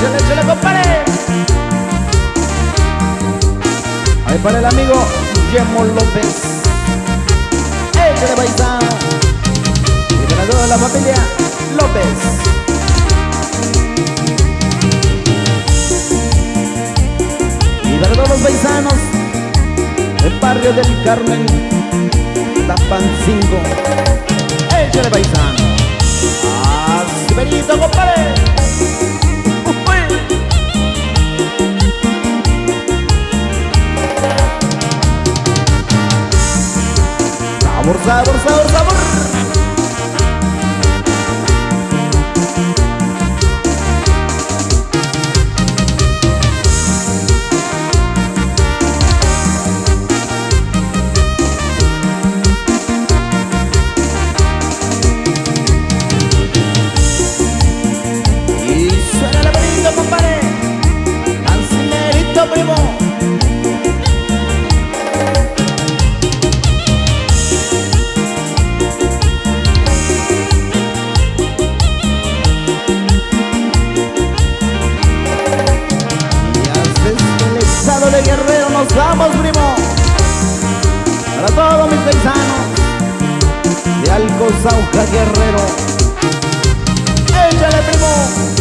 bendición, échale compadre. Ahí para el amigo Guillermo López. Échale paisano. Y para toda la familia López. para todos los paisanos del barrio del Carmen, Tapancingo, échale paisano, así ah, compadre. Sabor, sabor, sabor, sabor. Paisanos de Alcozauja Guerrero. Échale, primo.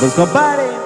Pues compadre.